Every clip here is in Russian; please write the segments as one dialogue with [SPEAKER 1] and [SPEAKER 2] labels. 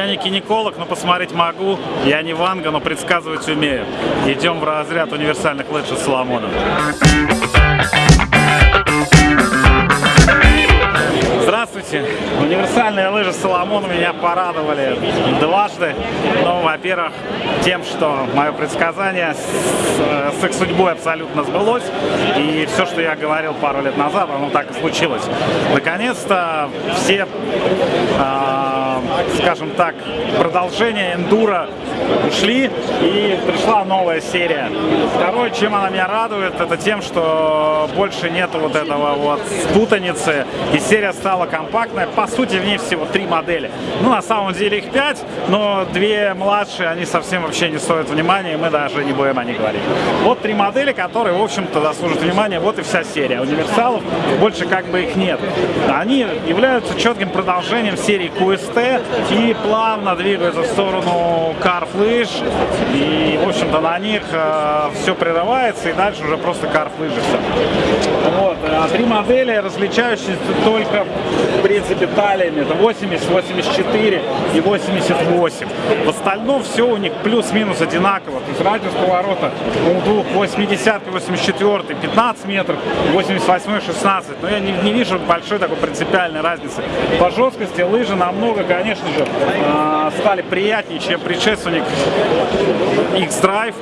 [SPEAKER 1] Я не гинеколог, но посмотреть могу. Я не Ванга, но предсказывать умею. Идем в разряд универсальных лыж с Соломоном. Здравствуйте! Универсальные лыжи Соломон меня порадовали дважды. Ну, во-первых, тем, что мое предсказание с, с их судьбой абсолютно сбылось. И все, что я говорил пару лет назад, оно так и случилось. Наконец-то все, э, скажем так, продолжения эндура ушли и пришла новая серия. Второе, чем она меня радует, это тем, что больше нету вот этого вот путаницы. И серия стала компактная. По сути, в ней всего три модели. Ну, на самом деле их пять, но две младшие, они совсем вообще не стоят внимания, и мы даже не будем о них говорить. Вот три модели, которые, в общем-то, заслужат внимания. Вот и вся серия. Универсалов больше как бы их нет. Они являются четким продолжением серии QST и плавно двигаются в сторону карф лыж. И, в общем-то, на них э, все прерывается, и дальше уже просто карф лыжи все. Вот. А три модели, различающиеся только, в принципе, талиями. Это 80, 84 и 88. В остальном все у них плюс-минус одинаково. То есть радиус поворота у двух 80 84 15 метров, 88 16. Но я не, не вижу большой такой принципиальной разницы. По жесткости лыжи намного, конечно же, э, стали приятнее, чем предшественник X-Drive.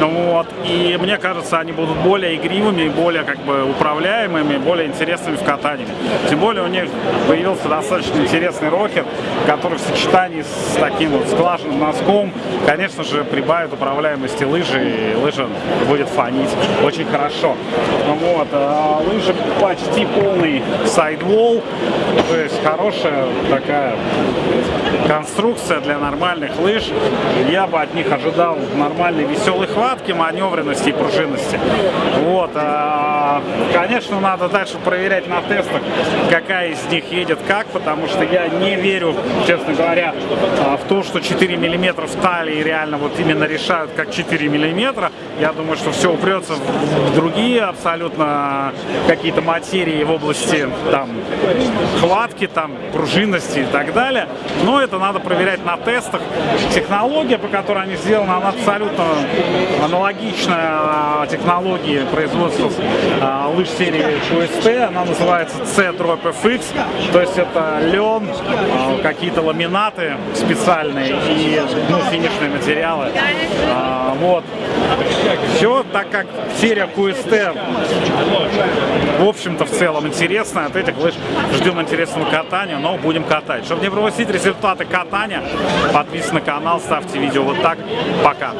[SPEAKER 1] Вот. И мне кажется, они будут более игривыми, более как бы управляемыми, более интересными в катании. Тем более у них появился достаточно интересный рокер, который в сочетании с таким вот сглаженным носком, конечно же, прибавит управляемости лыжи, и лыжа будет фонить очень хорошо. Вот. А лыжи почти полный сайдвол, то есть хорошая такая конструкция для нормальных лыж. Я бы от них ожидал нормальной веселой хватки, маневренности и пружинности. Вот. А, конечно, надо дальше проверять на тестах, какая из них едет как, потому что я не верю, честно говоря, а, в то, что 4 миллиметра в талии реально вот именно решают, как 4 миллиметра. Я думаю, что все упрется в другие абсолютно какие-то материи в области там хватки, там пружинности и так далее. Но это надо проверять на тестах. Технология, по которой они сделаны, она абсолютно аналогичная технологии производства а, лыж серии QST. Она называется C-Drop. То есть это лен, а, какие-то ламинаты специальные и ну, финишные материалы. А, вот. Все, так как серия QST в общем-то в целом интересная, от этих лыж ждем интересного катания, но будем катать. Чтобы не пропустить результаты катания, подписывайтесь на канал, ставьте видео вот так. Пока!